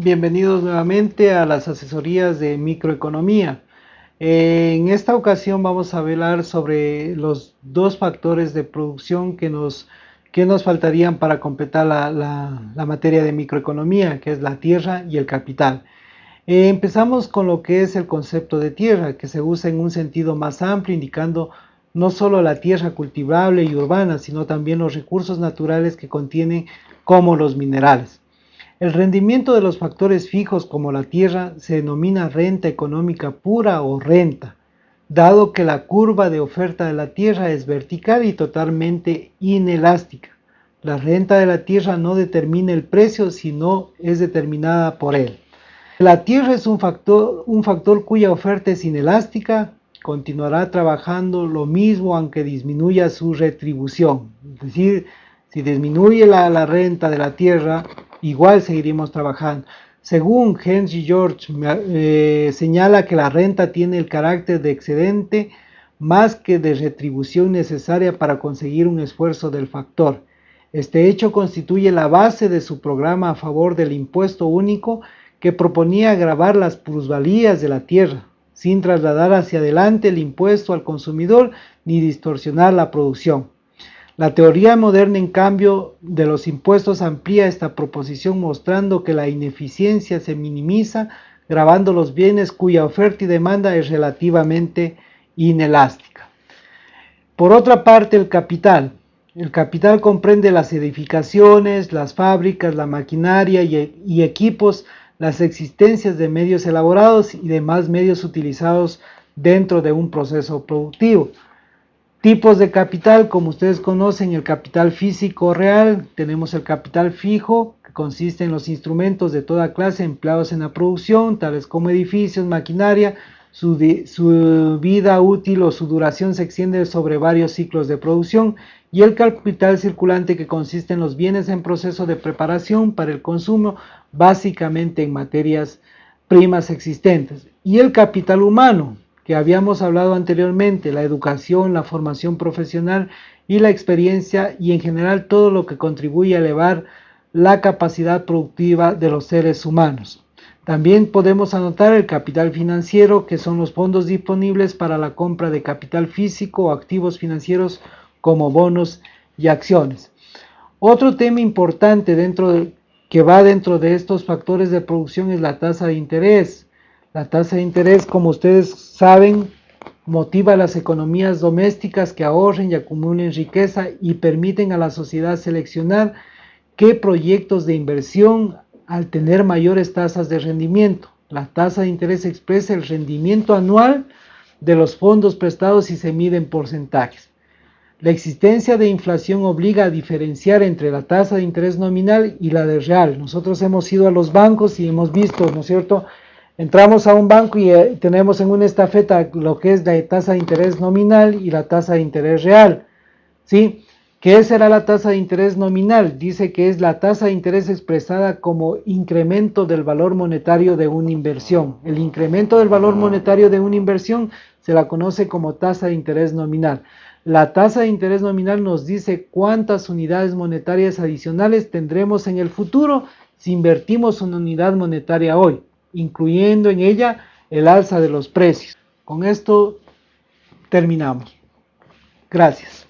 Bienvenidos nuevamente a las asesorías de microeconomía. En esta ocasión vamos a hablar sobre los dos factores de producción que nos, faltarían para completar la, la, materia de microeconomía, que es la tierra y el capital. Eh, empezamos con lo que es el concepto de tierra, que se usa en un sentido más amplio, indicando no solo la tierra cultivable y urbana, sino también los recursos naturales que contienen como los minerales. El rendimiento de los factores fijos como la tierra se denomina renta económica pura o renta, dado que la curva de oferta de la tierra es vertical y totalmente inelástica. La renta de la tierra no determina el precio, sino es determinada por él. La tierra es un factor, cuya oferta es inelástica, continuará trabajando lo mismo aunque disminuya su retribución. Es decir, si disminuye la, renta de la tierra, igual seguiremos trabajando. Según Henry George, eh, señala que la renta tiene el carácter de excedente más que de retribución necesaria para conseguir un esfuerzo del factor. Este hecho constituye la base de su programa a favor del impuesto único que proponía agravar las plusvalías de la tierra, sin trasladar hacia adelante el impuesto al consumidor ni distorsionar la producción. La teoría moderna, en cambio, de los impuestos amplía esta proposición mostrando que la ineficiencia se minimiza grabando los bienes cuya oferta y demanda es relativamente inelástica. Por otra parte, el capital. El capital comprende las edificaciones, las fábricas, la maquinaria y, y equipos las existencias de medios elaborados y demás medios utilizados dentro de un proceso productivo. Tipos de capital, como ustedes conocen, el capital físico real, tenemos el capital fijo, que consiste en los instrumentos de toda clase empleados en la producción, tales como edificios, maquinaria, su, vida útil o su duración se extiende sobre varios ciclos de producción y el capital circulante que consiste en los bienes en proceso de preparación para el consumo, básicamente en materias primas existentes. Y el capital humano, que habíamos hablado anteriormente, la educación, la formación profesional y la experiencia y en general todo lo que contribuye a elevar la capacidad productiva de los seres humanos. También podemos anotar el capital financiero, que son los fondos disponibles para la compra de capital físico o activos financieros como bonos y acciones. Otro tema importante dentro que va dentro de estos factores de producción es la tasa de interés. La tasa de interés, como ustedes saben, motiva a las economías domésticas que ahorren y acumulen riqueza y permiten a la sociedad seleccionar qué proyectos de inversión al tener mayores tasas de rendimiento. La tasa de interés expresa el rendimiento anual de los fondos prestados y se mide en porcentajes. La existencia de inflación obliga a diferenciar entre la tasa de interés nominal y la de real. Nosotros hemos ido a los bancos y hemos visto, ¿no es cierto? Entramos a un banco y eh, tenemos en una estafeta lo que es la tasa de interés nominal y la tasa de interés real. ¿Sí? ¿Qué será la tasa de interés nominal? Dice que es la tasa de interés expresada como incremento del valor monetario de una inversión. El incremento del valor monetario de una inversión se la conoce como tasa de interés nominal. La tasa de interés nominal nos dice cuántas unidades monetarias adicionales tendremos en el futuro si invertimos una unidad monetaria hoy, incluyendo en ella el alza de los precios. Con esto terminamos. Gracias.